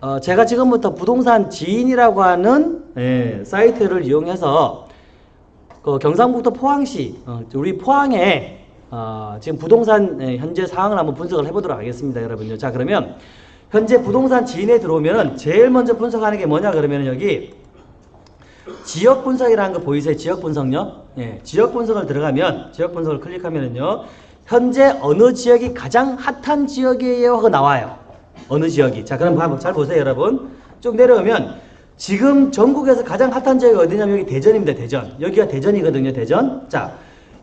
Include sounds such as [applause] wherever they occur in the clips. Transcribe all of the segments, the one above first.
어, 제가 지금부터 부동산 지인이라고 하는 예, 사이트를 이용해서 그 경상북도 포항시 어, 우리 포항에 어, 지금 부동산 예, 현재 상황을 한번 분석을 해보도록 하겠습니다, 여러분요. 자 그러면 현재 부동산 지인에 들어오면 제일 먼저 분석하는 게 뭐냐 그러면 여기 지역 분석이라는 거 보이세요? 지역 분석요? 예, 지역 분석을 들어가면 지역 분석을 클릭하면은요. 현재 어느 지역이 가장 핫한 지역이에요 하고 나와요. 어느 지역이. 자, 그럼 한번 잘 보세요, 여러분. 쭉 내려오면 지금 전국에서 가장 핫한 지역이 어디냐면 여기 대전입니다. 대전. 여기가 대전이거든요. 대전. 자,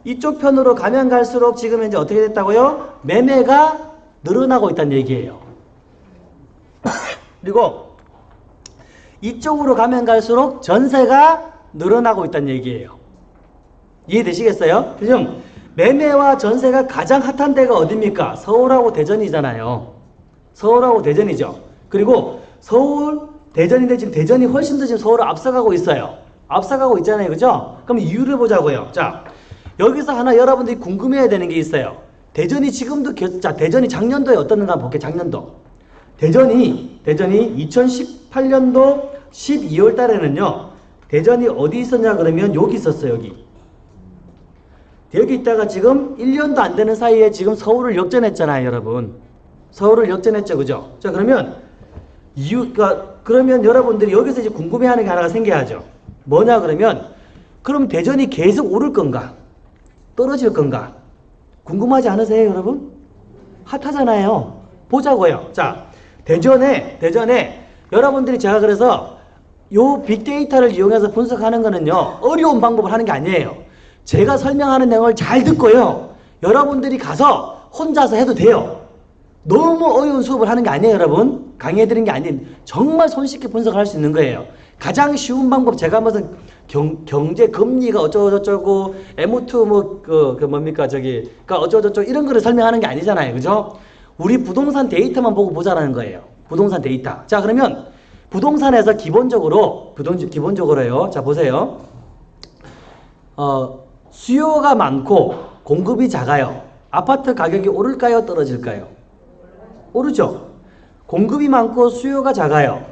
이쪽 편으로 가면 갈수록 지금 현재 어떻게 됐다고요? 매매가 늘어나고 있다는 얘기예요. [coughs] 그리고 이쪽으로 가면 갈수록 전세가 늘어나고 있다는 얘기예요. 이해되시겠어요? 지금 매매와 전세가 가장 핫한 데가 어딥니까? 서울하고 대전이잖아요. 서울하고 대전이죠. 그리고 서울, 대전인데 지금 대전이 훨씬 더 지금 서울을 앞서가고 있어요. 앞서가고 있잖아요. 그죠? 그럼 이유를 보자고요. 자, 여기서 하나 여러분들이 궁금해야 되는 게 있어요. 대전이 지금도, 겨, 자, 대전이 작년도에 어떻는가 볼게요. 작년도. 대전이, 대전이 2018년도 12월 달에는요. 대전이 어디 있었냐 그러면 여기 있었어요. 여기. 여기 있다가 지금 1년도 안 되는 사이에 지금 서울을 역전했잖아요, 여러분. 서울을 역전했죠, 그죠? 자, 그러면 이유가 그러면 여러분들이 여기서 이제 궁금해하는 게 하나가 생겨야죠. 뭐냐 그러면 그럼 대전이 계속 오를 건가? 떨어질 건가? 궁금하지 않으세요, 여러분? 핫하잖아요. 보자고요. 자, 대전에 대전에 여러분들이 제가 그래서 요 빅데이터를 이용해서 분석하는 거는요 어려운 방법을 하는 게 아니에요. 제가 설명하는 내용을 잘 듣고요. 여러분들이 가서 혼자서 해도 돼요. 너무 어려운 수업을 하는 게 아니에요, 여러분. 강의해드리는 게 아닌 정말 손쉽게 분석할 수 있는 거예요. 가장 쉬운 방법 제가 무슨 경, 경제 금리가 어쩌고저쩌고 M2 뭐그 그 뭡니까 저기 그 어쩌고저쩌고 이런 거를 설명하는 게 아니잖아요, 그죠? 우리 부동산 데이터만 보고 보자라는 거예요. 부동산 데이터. 자 그러면 부동산에서 기본적으로 부동 기본적으로요. 자 보세요. 어 수요가 많고 공급이 작아요. 아파트 가격이 오를까요? 떨어질까요? 오르죠. 공급이 많고 수요가 작아요.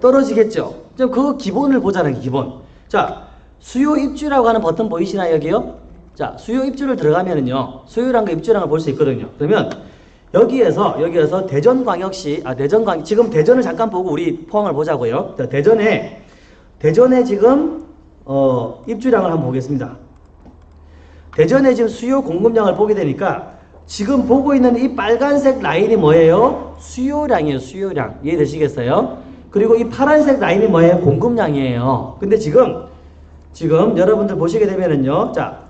떨어지겠죠. 좀 그 기본을 보자는 기본. 자, 수요 입주라고 하는 버튼 보이시나요, 여기요? 자, 수요 입주를 들어가면은요. 입주란 걸볼수 있거든요. 그러면 여기에서 여기에서 대전광역시 아 대전광 지금 대전을 잠깐 보고 우리 포항을 보자고요. 자, 대전에 대전에 지금 어, 입주량을 한번 보겠습니다. 대전에 지금 수요 공급량을 보게 되니까 지금 보고 있는 이 빨간색 라인이 뭐예요? 수요량이에요. 수요량. 이해되시겠어요? 그리고 이 파란색 라인이 뭐예요? 공급량이에요. 근데 지금 지금 여러분들 보시게 되면은요. 자,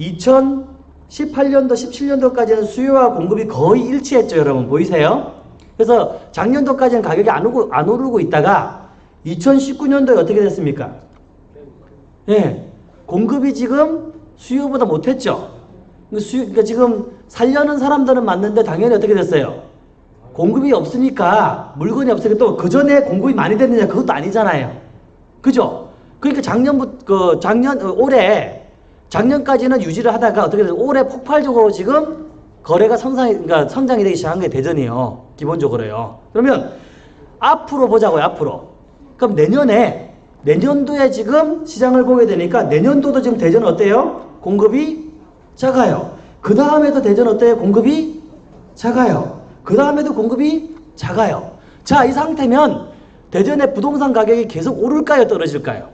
2018년도 17년도까지는 수요와 공급이 거의 일치했죠, 여러분. 보이세요? 그래서 작년도까지는 가격이 안 오르고 안 오르고 있다가 2019년도에 어떻게 됐습니까? 예. 공급이 지금 수요보다 못했죠. 수요, 그러니까 지금 살려는 사람들은 맞는데 당연히 어떻게 됐어요? 공급이 없으니까 물건이 없으니까 또 그 전에 공급이 많이 됐느냐 그것도 아니잖아요. 그죠? 그러니까 작년부터 그 작년 어, 올해 작년까지는 유지를 하다가 어떻게 돼요? 올해 폭발적으로 지금 거래가 성장 그러니까 성장이 되기 시작한 게 대전이에요. 기본적으로요. 그러면 앞으로 보자고요. 앞으로. 그럼 내년에 내년도에 지금 시장을 보게 되니까 내년도도 지금 대전은 어때요? 공급이 작아요. 그 다음에도 대전 어때요? 공급이 작아요. 그 다음에도 공급이 작아요. 자, 이 상태면 대전의 부동산 가격이 계속 오를까요? 떨어질까요?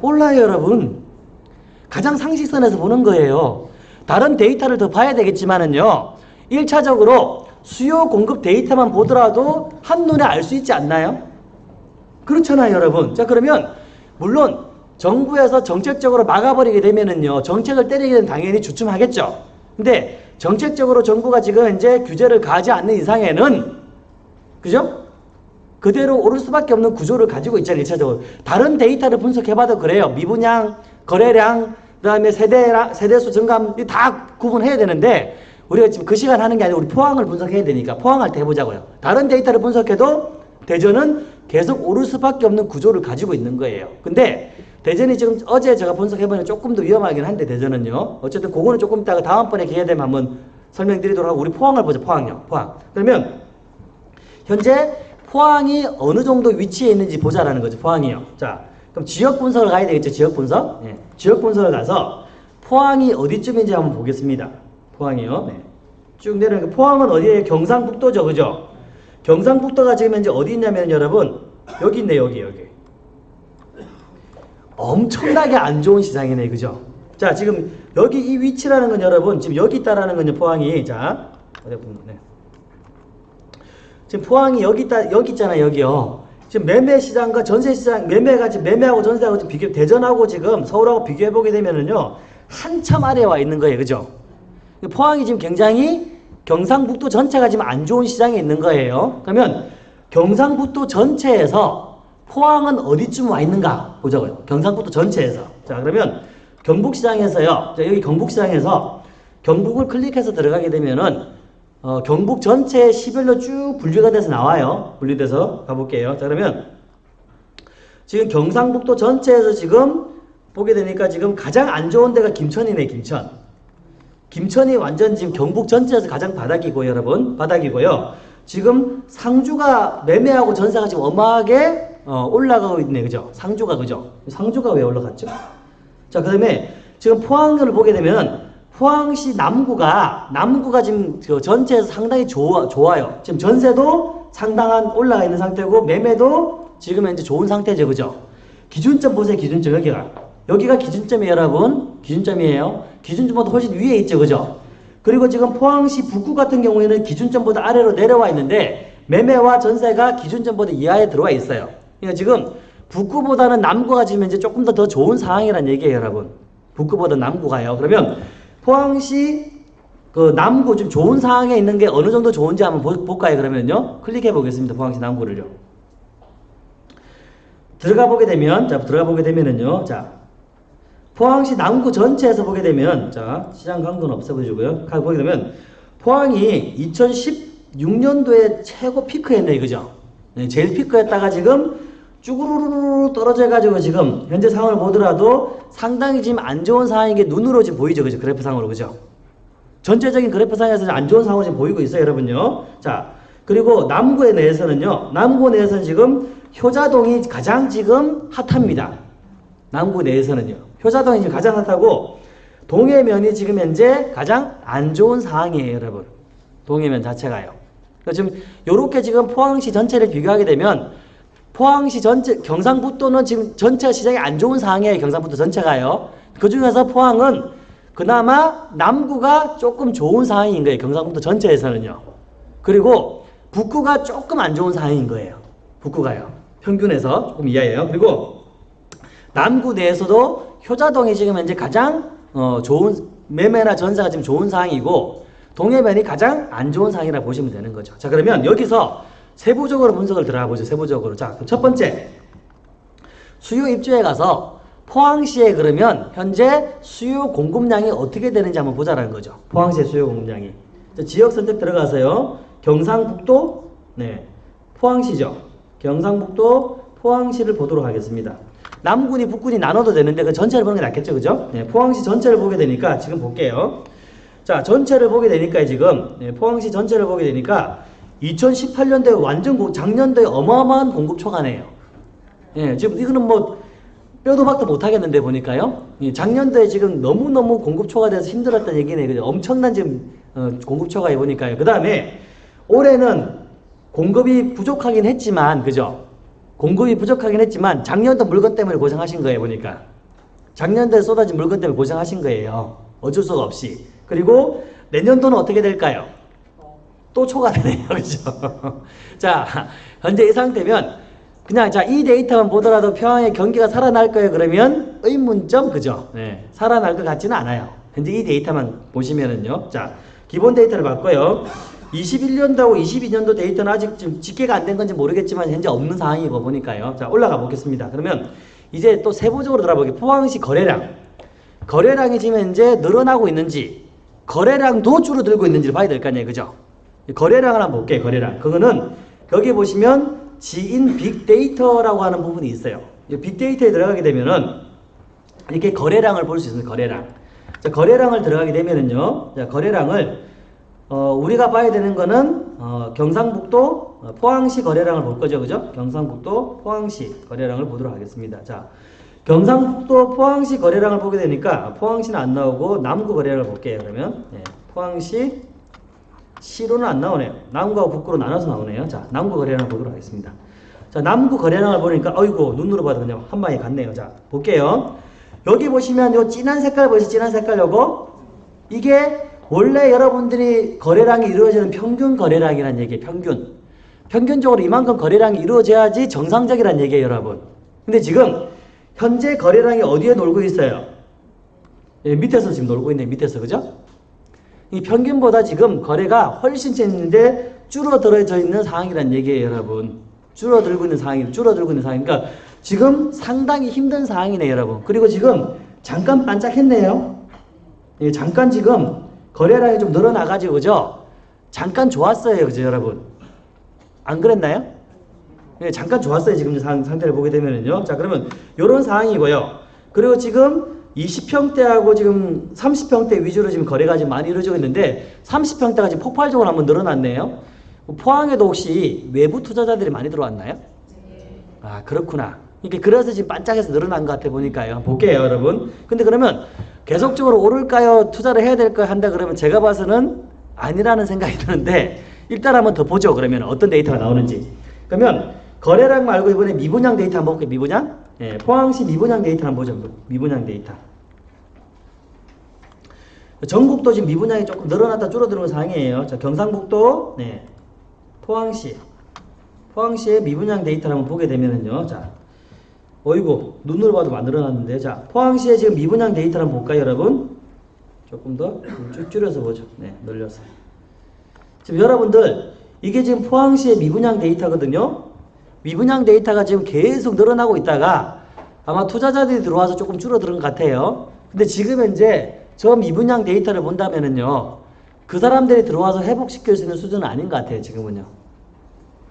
올라요, 여러분. 가장 상식선에서 보는 거예요. 다른 데이터를 더 봐야 되겠지만은요. 1차적으로 수요 공급 데이터만 보더라도 한눈에 알 수 있지 않나요? 그렇잖아요, 여러분. 자, 그러면 물론 정부에서 정책적으로 막아버리게 되면은요. 정책을 때리게 되면 당연히 주춤하겠죠. 근데 정책적으로 정부가 지금 이제 규제를 가하지 않는 이상에는 그죠? 그대로 오를 수밖에 없는 구조를 가지고 있잖아요. 1차적으로. 다른 데이터를 분석해봐도 그래요. 미분양, 거래량, 그 다음에 세대랑, 세대수 증감, 다 구분해야 되는데 우리가 지금 그 시간 하는 게 아니라 우리 포항을 분석해야 되니까 포항할 때 해보자고요. 다른 데이터를 분석해도 대전은 계속 오를 수밖에 없는 구조를 가지고 있는 거예요. 근데 대전이 지금 어제 제가 분석해보니 조금 더 위험하긴 한데 대전은요. 어쨌든 그거는 조금 이따가 다음번에 기회 되면 한번 설명드리도록 하고 우리 포항을 보자. 포항요. 포항. 그러면 현재 포항이 어느 정도 위치에 있는지 보자라는 거죠. 포항이요. 자, 그럼 지역 분석을 가야 되겠죠. 지역 분석. 네. 지역 분석을 가서 포항이 어디쯤인지 한번 보겠습니다. 포항이요. 네. 쭉 내려가 포항은 어디에 경상북도죠, 그죠? 경상북도가 지금 현재 어디 있냐면 여러분 여기 있네 여기 여기. 엄청나게 안 좋은 시장이네, 그죠? 자, 지금 여기 이 위치라는 건 여러분 지금 여기 있다라는 건요 포항이 자 어디 보면 네. 지금 포항이 여기 있다 여기 있잖아 여기요. 지금 매매 시장과 전세 시장 매매가 지금 매매하고 전세하고 지금 비교 대전하고 지금 서울하고 비교해 보게 되면은요 한참 아래에 와 있는 거예요, 그죠? 포항이 지금 굉장히 경상북도 전체가 지금 안 좋은 시장에 있는 거예요. 그러면 경상북도 전체에서 포항은 어디쯤 와 있는가 보자고요. 경상북도 전체에서. 자 그러면 경북시장에서요. 자, 여기 경북시장에서 경북을 클릭해서 들어가게 되면은 어, 경북 전체 시별로 쭉 분류가 돼서 나와요. 분류돼서 가볼게요. 자 그러면 지금 경상북도 전체에서 지금 보게 되니까 지금 가장 안 좋은 데가 김천이네 김천. 김천이 완전 지금 경북 전체에서 가장 바닥이고 여러분 바닥이고요. 지금 상주가 매매하고 전세가 지금 어마하게 어, 올라가고 있네 그죠? 상주가 그죠? 상주가 왜 올라갔죠? 자 그 다음에 지금 포항을 보게 되면 포항시 남구가 남구가 지금 그 전체에서 상당히 좋아, 좋아요. 지금 전세도 상당한 올라가 있는 상태고 매매도 지금 현재 좋은 상태죠 그죠? 기준점 보세요 기준점 여기가 여기가 기준점이에요 여러분 기준점이에요 기준점보다 훨씬 위에 있죠 그죠 그리고 지금 포항시 북구 같은 경우에는 기준점보다 아래로 내려와 있는데 매매와 전세가 기준점보다 이하에 들어와 있어요 그러니까 지금 북구보다는 남구가 지금 이제 조금 더 더 좋은 상황이란 얘기예요 여러분 북구보다 남구가요 그러면 포항시 그 남구 좀 좋은 상황에 있는 게 어느 정도 좋은지 한번 보, 볼까요 그러면요 클릭해 보겠습니다 포항시 남구를요 들어가 보게 되면 자 들어가 보게 되면은요 자 포항시 남구 전체에서 보게 되면 자 시장 강도는 없애보시고요. 가 보게 되면 포항이 2016년도에 최고 피크였네 그죠? 네, 제일 피크였다가 지금 쭈구르르 떨어져 가지고 지금 현재 상황을 보더라도 상당히 지금 안 좋은 상황인 게 눈으로 지금 보이죠 그죠? 그래프상으로 그죠? 전체적인 그래프상에서 안 좋은 상황이 지금 보이고 있어요 여러분요. 자 그리고 남구에 내에서는요. 남구 내에서는 지금 효자동이 가장 지금 핫합니다. 남구 내에서는요. 효자동이 지금 가장 핫하고 동해면이 지금 현재 가장 안 좋은 상황이에요, 여러분. 동해면 자체가요. 지금 요렇게 지금 포항시 전체를 비교하게 되면 포항시 전체 경상북도는 지금 전체 시장이 안 좋은 상황이에요. 경상북도 전체가요. 그 중에서 포항은 그나마 남구가 조금 좋은 상황인 거예요. 경상북도 전체에서는요. 그리고 북구가 조금 안 좋은 상황인 거예요. 북구가요. 평균에서 조금 이하예요. 그리고 남구 내에서도 효자동이 지금 현재 가장 어, 좋은 매매나 전세가 지금 좋은 상황이고 동해면이 가장 안 좋은 상황이라 보시면 되는 거죠. 자 그러면 여기서 세부적으로 분석을 들어가 보죠. 세부적으로. 자, 첫 번째 수요 입주에 가서 포항시에 그러면 현재 수요 공급량이 어떻게 되는지 한번 보자라는 거죠. 포항시의 수요 공급량이. 자, 지역 선택 들어가서요. 경상북도 네 포항시죠. 경상북도 포항시를 보도록 하겠습니다. 남군이 북군이 나눠도 되는데 그 전체를 보는 게 낫겠죠. 그죠? 네, 포항시 전체를 보게 되니까 지금 볼게요. 자, 전체를 보게 되니까 지금 네, 포항시 전체를 보게 되니까 2018년도에 완전 작년도에 어마어마한 공급 초과네요. 예, 지금 이거는 뭐 뼈도 박도 못 하겠는데 보니까요. 예, 작년도에 지금 너무너무 공급 초과돼서 힘들었던 얘기네. 그죠? 엄청난 지금 어, 공급 초과해 보니까요. 그 다음에 올해는 공급이 부족하긴 했지만 그죠? 공급이 부족하긴 했지만 작년도 물건 때문에 고생하신 거예요 보니까 작년도에 쏟아진 물건 때문에 고생하신 거예요 어쩔 수가 없이 그리고 내년도는 어떻게 될까요? 또 초과되네요 [laughs] 그죠? 자 현재 이 상태면 그냥 자 이 데이터만 보더라도 평양의 경기가 살아날 거예요 그러면 의문점 그죠? 네, 살아날 것 같지는 않아요 현재 이 데이터만 보시면은요 자 기본 데이터를 봤고요 21년도하고 22년도 데이터는 아직 좀 집계가 안 된 건지 모르겠지만 현재 없는 상황이고 보니까요. 자 올라가 보겠습니다. 그러면 이제 또 세부적으로 들어보게 포항시 거래량 거래량이 지금 현재 늘어나고 있는지 거래량도 줄어들고 있는지를 봐야 될 거 아니에요. 그죠? 거래량을 한번 볼게요. 거래량. 그거는 여기 보시면 지인 빅데이터라고 하는 부분이 있어요. 빅데이터에 들어가게 되면은 이렇게 거래량을 볼 수 있습니다. 거래량. 자, 거래량을 들어가게 되면은요. 자, 거래량을 어, 우리가 봐야 되는 거는 어, 경상북도 어, 포항시 거래량을 볼 거죠. 그죠? 경상북도 포항시 거래량을 보도록 하겠습니다. 자, 경상북도 포항시 거래량을 보게 되니까 포항시는 안 나오고 남구 거래량을 볼게요. 그러면 네, 포항시 시로는 안 나오네요. 남구하고 북구로 나눠서 나오네요. 자, 남구 거래량을 보도록 하겠습니다. 자, 남구 거래량을 보니까 어이구 눈으로 봐도 그냥 한 방에 갔네요. 자, 볼게요. 여기 보시면 요 진한 색깔 보이시죠? 진한 색깔 요거 이게 원래 여러분들이 거래량이 이루어지는 평균 거래량이라는 얘기예요. 평균. 평균적으로 이만큼 거래량이 이루어져야지 정상적이라는 얘기예요, 여러분. 근데 지금 현재 거래량이 어디에 놀고 있어요? 예, 밑에서 지금 놀고 있네, 밑에서, 그죠? 이 평균보다 지금 거래가 훨씬 쨌는데 줄어들어져 있는 상황이란 얘기예요, 여러분. 줄어들고 있는 상황이, 줄어들고 있는 상황. 그러니까 지금 상당히 힘든 상황이네요, 여러분. 그리고 지금 잠깐 반짝했네요. 예, 잠깐 지금 거래량이 좀 늘어나가지고, 그죠? 잠깐 좋았어요, 그죠, 여러분? 안 그랬나요? 예, 잠깐 좋았어요, 지금 상, 상태를 보게 되면은요. 자, 그러면 요런 상황이고요. 그리고 지금 20평대하고 지금 30평대 위주로 지금 거래가 지금 많이 이루어지고 있는데 30평대가 지금 폭발적으로 한번 늘어났네요. 포항에도 혹시 외부 투자자들이 많이 들어왔나요? 아 그렇구나. 이게 그래서 지금 반짝해서 늘어난 것 같아 보니까요. 볼게요, 여러분. 근데 그러면 계속적으로 오를까요? 투자를 해야 될까요? 한다 그러면 제가 봐서는 아니라는 생각이 드는데 일단 한번 더 보죠. 그러면 어떤 데이터가 나오는지. 그러면 거래량 말고 이번에 미분양 데이터 한번 볼게요. 미분양. 예, 포항시 미분양 데이터 한번 보죠. 미분양 데이터. 전국도 지금 미분양이 조금 늘어났다 줄어드는 상황이에요. 자, 경상북도, 네, 포항시, 포항시의 미분양 데이터를 한번 보게 되면은요. 자, 어이구 눈으로 봐도 안 늘어났는데, 자, 포항시의 지금 미분양 데이터를 한번 볼까요, 여러분? 조금 더 쭉 줄여서 보죠. 네, 늘려서. 지금 여러분들 이게 지금 포항시의 미분양 데이터거든요. 미분양 데이터가 지금 계속 늘어나고 있다가 아마 투자자들이 들어와서 조금 줄어드는 것 같아요. 근데 지금 현재 저 미분양 데이터를 본다면은요, 그 사람들이 들어와서 회복시킬 수 있는 수준은 아닌 것 같아요, 지금은요.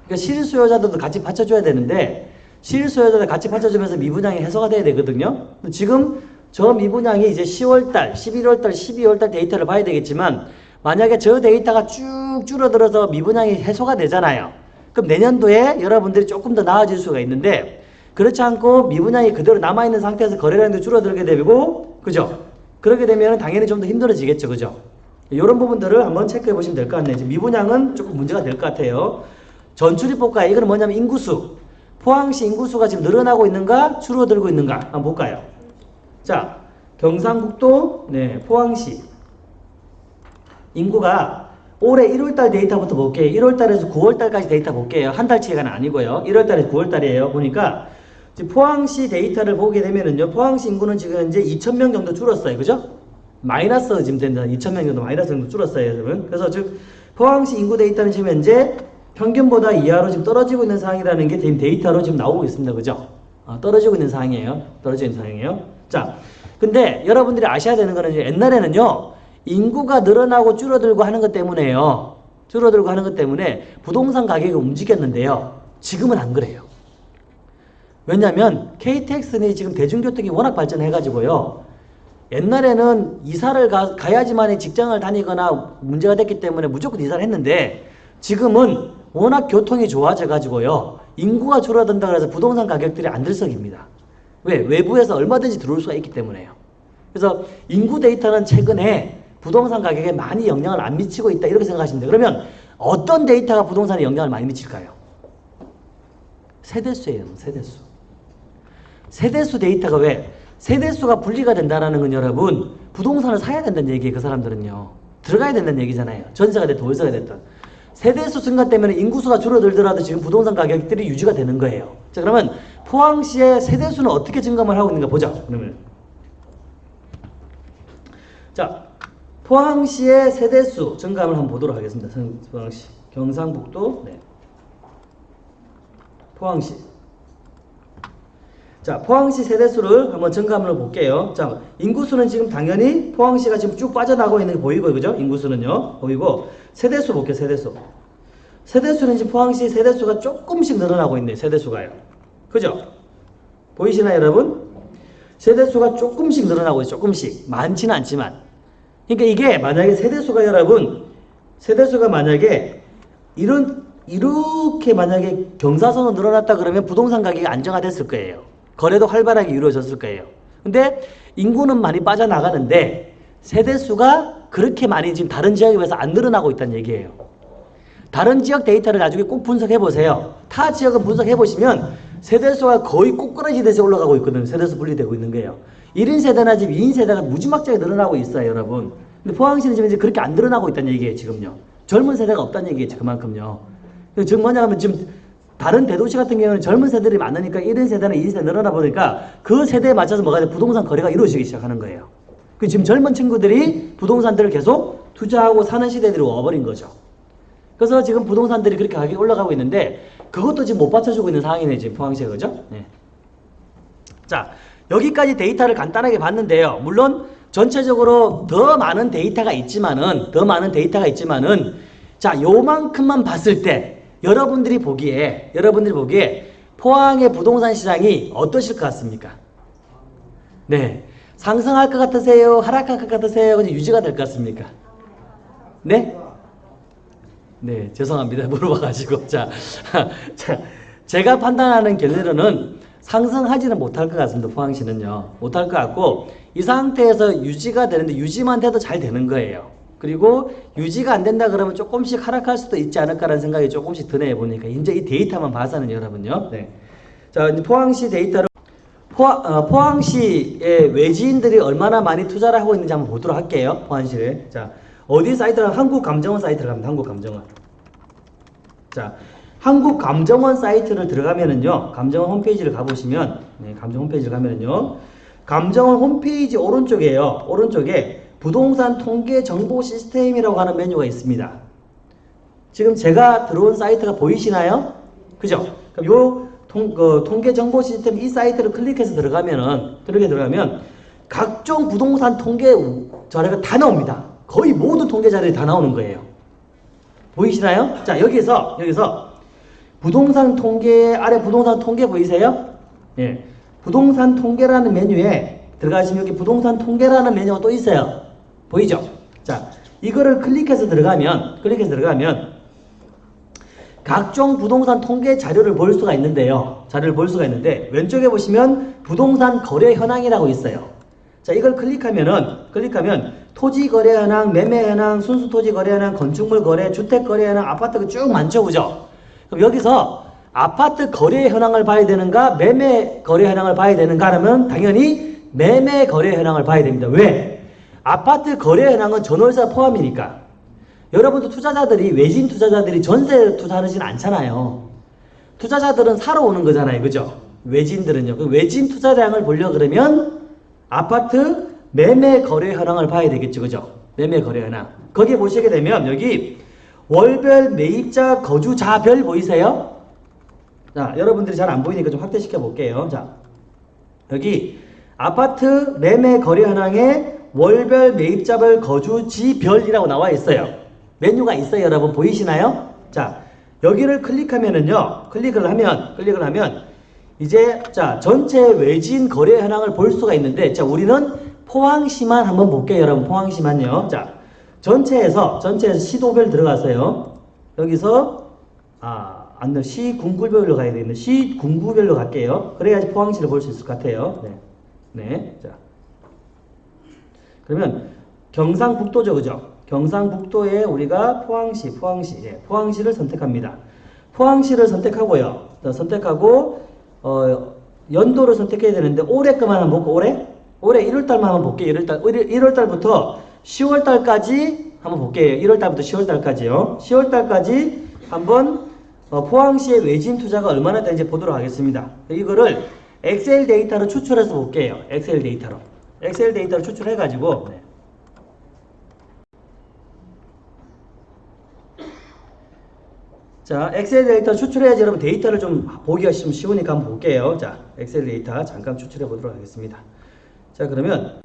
그러니까 실수요자들도 같이 받쳐줘야 되는데, 실수요자들 같이 받쳐주면서 미분양이 해소가 돼야 되거든요. 지금 저 미분양이 이제 10월달, 11월달, 12월달 데이터를 봐야 되겠지만, 만약에 저 데이터가 쭉 줄어들어서 미분양이 해소가 되잖아요. 그럼 내년도에 여러분들이 조금 더 나아질 수가 있는데, 그렇지 않고 미분양이 그대로 남아있는 상태에서 거래량도 줄어들게 되고, 그죠? 그렇게 되면 당연히 좀 더 힘들어지겠죠. 그죠? 이런 부분들을 한번 체크해 보시면 될 것 같네요. 미분양은 조금 문제가 될 것 같아요. 전출입법과 이거는 뭐냐면 인구수. 포항시 인구수가 지금 늘어나고 있는가 줄어들고 있는가 한번 볼까요? 자, 경상북도 네, 포항시 인구가 올해 1월달 데이터부터 볼게요. 1월달에서 9월달까지 데이터 볼게요. 한 달치가 아니고요. 1월달에서 9월달이에요. 보니까 지금 포항시 데이터를 보게 되면은요. 포항시 인구는 지금 현재 2,000명 정도 줄었어요. 그죠? 마이너스 지금 된다. 2,000명 정도 마이너스 정도 줄었어요. 여러분. 그래서 즉 포항시 인구 데이터는 지금 현재 평균보다 이하로 지금 떨어지고 있는 상황이라는 게 지금 데이터로 지금 나오고 있습니다. 그죠? 어, 떨어지고 있는 상황이에요. 떨어지고 있는 상황이에요. 자, 근데 여러분들이 아셔야 되는 거는 이제 옛날에는요. 인구가 늘어나고 줄어들고 하는 것 때문에요. 줄어들고 하는 것 때문에 부동산 가격이 움직였는데요. 지금은 안 그래요. 왜냐하면 KTX는 지금 대중교통이 워낙 발전해가지고요. 옛날에는 이사를 가, 가야지만 직장을 다니거나 문제가 됐기 때문에 무조건 이사를 했는데 지금은 워낙 교통이 좋아져가지고요. 인구가 줄어든다 그래서 부동산 가격들이 안 들썩입니다. 왜? 외부에서 얼마든지 들어올 수가 있기 때문에요. 그래서 인구 데이터는 최근에 부동산 가격에 많이 영향을 안 미치고 있다 이렇게 생각하시면 돼요. 그러면 어떤 데이터가 부동산에 영향을 많이 미칠까요? 세대수예요. 세대수. 세대수 데이터가 왜? 세대수가 분리가 된다는 건 여러분 부동산을 사야 된다는 얘기예요. 그 사람들은요. 들어가야 된다는 얘기잖아요. 전세가 됐든 월세가 됐든. 세대수 증가 때문에 인구수가 줄어들더라도 지금 부동산 가격들이 유지가 되는 거예요. 자 그러면 포항시의 세대수는 어떻게 증감을 하고 있는가 보자. 그러면 자 포항시의 세대수 증감을 한번 보도록 하겠습니다. 포항시 경상북도 네. 포항시 자, 포항시 세대수를 한번 증감을 볼게요. 자, 인구수는 지금 당연히 포항시가 지금 쭉 빠져나가고 있는 게 보이고, 그죠? 인구수는요. 보이고, 세대수 볼게요, 세대수. 세대수는 지금 포항시 세대수가 조금씩 늘어나고 있네요, 세대수가요. 그죠? 보이시나요, 여러분? 세대수가 조금씩 늘어나고 있어요, 조금씩. 많지는 않지만. 그러니까 이게 만약에 세대수가 여러분, 세대수가 만약에 이런 이렇게 만약에 경사선으로 늘어났다 그러면 부동산 가격이 안정화됐을 거예요. 거래도 활발하게 이루어졌을 거예요. 근데 인구는 많이 빠져나가는데 세대수가 그렇게 많이 지금 다른 지역에 비해서 안 늘어나고 있다는 얘기예요. 다른 지역 데이터를 나중에 꼭 분석해 보세요. 타 지역은 분석해 보시면 세대수가 거의 꼬꾸라지듯이 올라가고 있거든요. 세대수 분리되고 있는 거예요. 1인 세대나 지금 2인 세대가 무지막지하게 늘어나고 있어요, 여러분. 근데 포항시는 지금 이제 그렇게 안 늘어나고 있다는 얘기예요, 지금요. 젊은 세대가 없다는 얘기겠죠, 그만큼요. 즉 뭐냐 하면 지금 다른 대도시 같은 경우는 젊은 세대들이 많으니까 1인 세대나 2인 세대 늘어나 보니까 그 세대에 맞춰서 뭐가 돼? 부동산 거래가 이루어지기 시작하는 거예요. 그 지금 젊은 친구들이 부동산들을 계속 투자하고 사는 시대들이 와버린 거죠. 그래서 지금 부동산들이 그렇게 가격이 올라가고 있는데 그것도 지금 못 받쳐주고 있는 상황이네 지금 포항시가 그죠? 네. 자 여기까지 데이터를 간단하게 봤는데요. 물론 전체적으로 더 많은 데이터가 있지만은 더 많은 데이터가 있지만은 자 요만큼만 봤을 때 여러분들이 보기에 여러분들이 보기에 포항의 부동산 시장이 어떠실 것 같습니까? 네 상승할 것 같으세요? 하락할 것 같으세요? 그냥 유지가 될 것 같습니까? 네? 네, 죄송합니다. [laughs] 물어봐가지고. 자, [laughs] 자, 제가 판단하는 결론은 상승하지는 못할 것 같습니다. 포항시는요. 못할 것 같고, 이 상태에서 유지가 되는데, 유지만 돼도 잘 되는 거예요. 그리고 유지가 안 된다 그러면 조금씩 하락할 수도 있지 않을까라는 생각이 조금씩 드네요. 보니까. 이제 이 데이터만 봐서는 여러분요. 네. 자, 이제 포항시 데이터를 포항, 어, 포항시의 외지인들이 얼마나 많이 투자를 하고 있는지 한번 보도록 할게요. 포항시를. 자, 어디 사이트를 한국감정원 사이트를 갑니다. 한국감정원. 자, 한국감정원 사이트를 들어가면은요. 감정원 홈페이지를 가보시면 네, 감정 홈페이지를 가면은요. 감정원 홈페이지 오른쪽에요. 오른쪽에 부동산 통계 정보 시스템이라고 하는 메뉴가 있습니다. 지금 제가 들어온 사이트가 보이시나요? 그죠? 그럼 요 통, 그, 통계 정보 시스템 이 사이트를 클릭해서 들어가면은, 들어게 들어가면 각종 부동산 통계 자료가 다 나옵니다. 거의 모든 통계 자료들이 다 나오는 거예요. 보이시나요? 자, 여기서, 여기서 부동산 통계, 아래 부동산 통계 보이세요? 예. 부동산 통계라는 메뉴에 들어가시면 여기 부동산 통계라는 메뉴가 또 있어요. 보이죠? 자, 이거를 클릭해서 들어가면, 클릭해서 들어가면 각종 부동산 통계 자료를 볼 수가 있는데요. 자료를 볼 수가 있는데 왼쪽에 보시면 부동산 거래 현황이라고 있어요. 자, 이걸 클릭하면은 클릭하면 토지 거래 현황, 매매 현황, 순수 토지 거래 현황, 건축물 거래, 주택 거래 현황, 아파트가 쭉 많죠. 그죠? 그럼 여기서 아파트 거래 현황을 봐야 되는가, 매매 거래 현황을 봐야 되는가 하면 당연히 매매 거래 현황을 봐야 됩니다. 왜? 아파트 거래 현황은 전월세 포함이니까. 여러분도 투자자들이 외진 투자자들이 전세 투자하지는 않잖아요. 투자자들은 사러 오는 거잖아요. 그죠? 외진들은요. 그 외진 투자량을 보려 그러면 아파트 매매 거래 현황을 봐야 되겠죠. 그죠? 매매 거래 현황. 거기에 보시게 되면 여기 월별 매입자 거주자별 보이세요? 자, 여러분들이 잘 안 보이니까 좀 확대시켜 볼게요. 자, 여기 아파트 매매 거래 현황에 월별 매입자별 거주지별이라고 나와 있어요. 메뉴가 있어요, 여러분. 보이시나요? 자, 여기를 클릭하면은요. 클릭을 하면 클릭을 하면 이제 자, 전체 외진 거래 현황을 볼 수가 있는데 자, 우리는 포항시만 한번 볼게요, 여러분. 포항시만요. 자, 전체에서 전체에서 시도별 들어가세요. 여기서 아, 안 돼. 시 군구별로 가야 되겠네. 시 군구별로 갈게요. 그래야지 포항시를 볼 수 있을 것 같아요. 네. 네. 자. 그러면 경상북도죠, 그죠? 경상북도에 우리가 포항시, 포항시, 예, 포항시를 선택합니다. 포항시를 선택하고요. 선택하고 어, 연도를 선택해야 되는데 올해 것만 한번 볼까? 올해? 올해 1월달만 한번 볼게요. 1월달, 1월달부터 10월달까지 한번 볼게요. 1월달부터 10월달까지요. 10월달까지 한번 어, 포항시의 외지인 투자가 얼마나 되는지 보도록 하겠습니다. 이거를 엑셀 데이터로 추출해서 볼게요. 엑셀 데이터로. 엑셀 데이터를 추출해가지고 네. 자, 엑셀 데이터 추출해야지 여러분 데이터를 좀 보기가 좀 쉬우니까 한번 볼게요. 자, 엑셀 데이터 잠깐 추출해 보도록 하겠습니다. 자, 그러면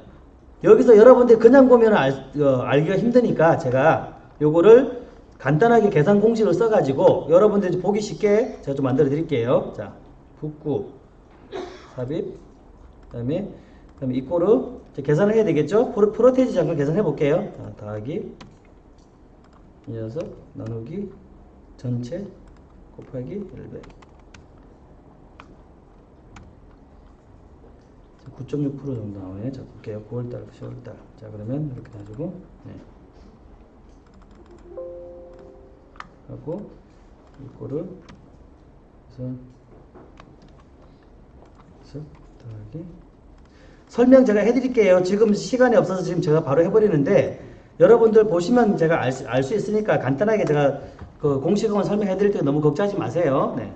여기서 여러분들이 그냥 보면 알, 어, 알기가 힘드니까 제가 요거를 간단하게 계산 공식을 써가지고 여러분들이 보기 쉽게 제가 좀 만들어 드릴게요. 자, 북구, 삽입, 그 다음에 그다음에 이꼬르 계산을 해야 되겠죠? 프로, 프로테이지 잠깐 계산해 볼게요. 자, 더하기 이 녀석 나누기 전체 곱하기 100. 9.6% 정도 나오네. 자, 볼게요. 9월달, 10월달. 자, 그러면 이렇게 놔주고, 네. 하고, 이거를, 그래서, 그래서, 더하기. 설명 제가 해드릴게요. 지금 시간이 없어서 지금 제가 바로 해버리는데, 여러분들 보시면 제가 알수 있으니까 간단하게 제가 그 공식은 설명해 드릴 때 너무 걱정하지 마세요. 네.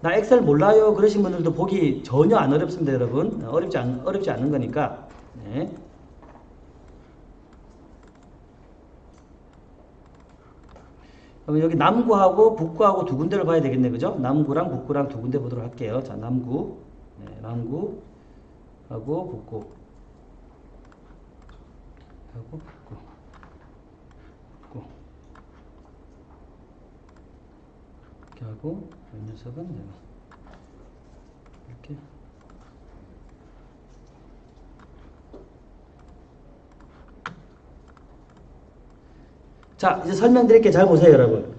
나 엑셀 몰라요. 그러신 분들도 보기 전혀 안 어렵습니다 여러분. 어렵지, 않, 어렵지 않은 거니까. 네. 여기 남구하고 북구하고 두 군데를 봐야 되겠네. 그죠? 남구랑 북구랑 두 군데 보도록 할게요. 자 남구. 네, 남구 하고 북구 하고 북구 북구 이렇게 하고 이 녀석은 내가 이렇게. 자 이제 설명드릴게 잘 보세요 여러분.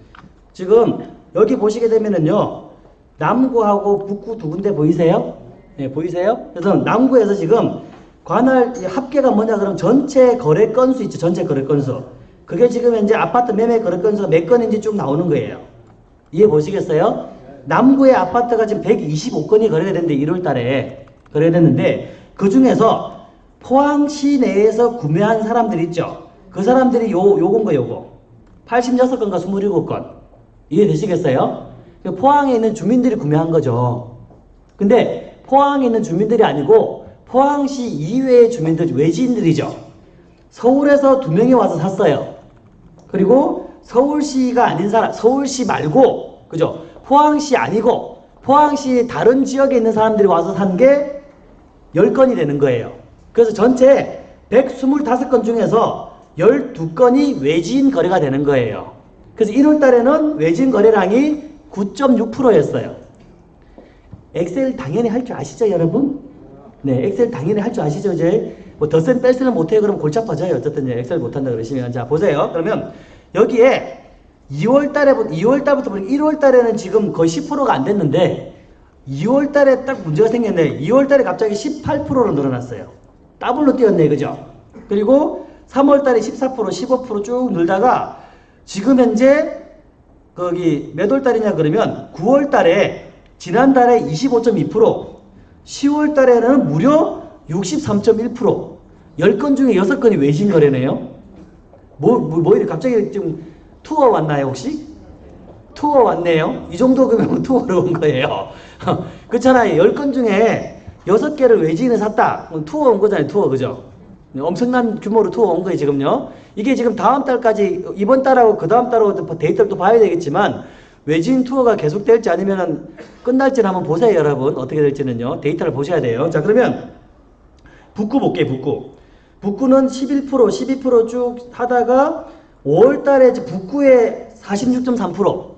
지금 여기 보시게 되면은요 남구하고 북구 두 군데 보이세요? 네 보이세요? 그래서 남구에서 지금 관할 합계가 뭐냐 그럼 전체 거래 건수 있죠 전체 거래 건수 그게 지금 현재 아파트 매매 거래 건수가 몇 건인지 쭉 나오는 거예요 이해 보시겠어요? 남구의 아파트가 지금 125건이 거래가 됐는데 1월 달에 거래됐는데 그 중에서 포항 시 내에서 구매한 사람들 있죠. 그 사람들이 요, 요건 거 요거. 86건과 27건. 이해되시겠어요? 그 포항에 있는 주민들이 구매한 거죠. 근데 포항에 있는 주민들이 아니고 포항시 이외의 주민들, 외지인들이죠. 서울에서 두 명이 와서 샀어요. 그리고 서울시가 아닌 사람, 서울시 말고, 그죠? 포항시 아니고, 포항시 다른 지역에 있는 사람들이 와서 산 게 10건이 되는 거예요. 그래서 전체 125건 중에서 12건이 외지인 거래가 되는 거예요. 그래서 1월 달에는 외지인 거래량이 9.6%였어요. 엑셀 당연히 할 줄 아시죠, 여러분? 네, 엑셀 당연히 할 줄 아시죠, 이제? 뭐 덧셈 뺄셈을 못해요. 그러면 골치 아파져요. 어쨌든 엑셀 못한다 그러시면. 자, 보세요. 그러면 여기에 2월 달에, 2월 달부터 보니까 1월 달에는 지금 거의 10%가 안 됐는데 2월 달에 딱 문제가 생겼네. 2월 달에 갑자기 18%로 늘어났어요. 더블로 뛰었네. 그죠? 그리고 3월 달에 14%, 15%쭉 늘다가 지금 현재 거기 몇 월 달이냐 그러면 9월 달에 지난달에 25.2%, 10월 달에는 무려 63.1%. 10건 중에 6건이 외지인 거래네요. 뭐, 뭐, 뭐 이래 갑자기 좀 투어 왔나요, 혹시? 투어 왔네요. 이 정도 금액은 [laughs] 투어로 온 거예요. [laughs] 그렇잖아요. 10건 중에 6개를 외지인에 샀다. 투어 온 거잖아요, 투어. 그죠? 엄청난 규모로 투어 온 거예요, 지금요. 이게 지금 다음 달까지, 이번 달하고 그 다음 달하고 데이터를 또 봐야 되겠지만, 외지인 투어가 계속될지 아니면 끝날지는 한번 보세요, 여러분. 어떻게 될지는요. 데이터를 보셔야 돼요. 자, 그러면 북구 볼게요, 북구. 북구는 11%, 12%쭉 하다가 5월 달에 북구에 46.3%.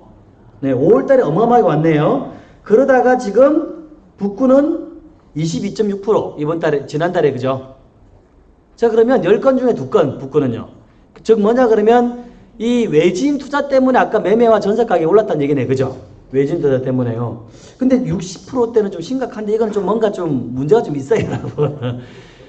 네, 5월 달에 어마어마하게 왔네요. 그러다가 지금 북구는 22.6% 이번 달에 지난달에 그죠? 자, 그러면 10건 중에 2건 북구는요. 즉 뭐냐 그러면 이 외지인 투자 때문에 아까 매매와 전세 가격이 올랐다는 얘기네. 그죠? 외지인 투자 때문에요. 근데 60%대는 좀 심각한데 이건 좀 뭔가 좀 문제가 좀 있어요, [laughs] 여러분.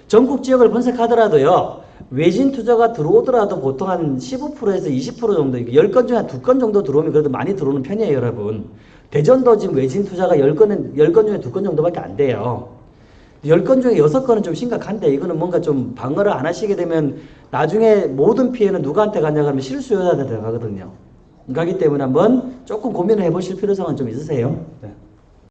전국 지역을 분석하더라도요. 외진 투자가 들어오더라도 보통 한 15%에서 20% 정도, 10건 중에 한 2건 정도 들어오면 그래도 많이 들어오는 편이에요, 여러분. 대전도 지금 외진 투자가 10건은, 10건 중에 2건 정도밖에 안 돼요. 10건 중에 6건은 좀 심각한데 이거는 뭔가 좀 방어를 안 하시게 되면 나중에 모든 피해는 누구한테 가냐 하면 실수요자한테 가거든요. 가기 때문에 한번 조금 고민을 해보실 필요성은 좀 있으세요. 네.